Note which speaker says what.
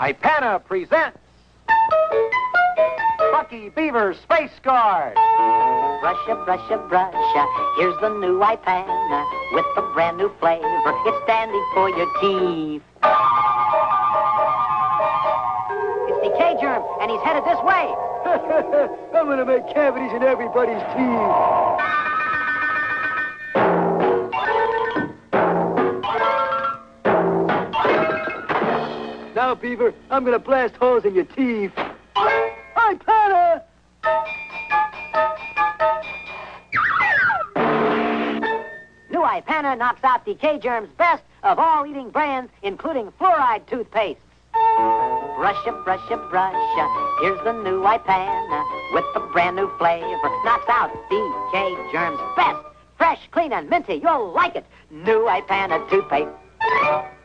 Speaker 1: Ipana presents Bucky Beaver Space Guard.
Speaker 2: Brusha, brusha, brusha. Here's the new Ipana with a brand new flavor. It's dandy for your teeth. It's decay germ, and he's headed this way.
Speaker 3: I'm gonna make cavities in everybody's teeth. Now, Beaver, I'm gonna blast holes in your teeth. Hi, Patter!
Speaker 2: New Ipana knocks out decay germs best of all eating brands, including fluoride toothpaste. Brusha, brusha, brusha. Here's the new Ipana with the brand new flavor. Knocks out decay germs best. Fresh, clean, and minty. You'll like it. New Ipana toothpaste.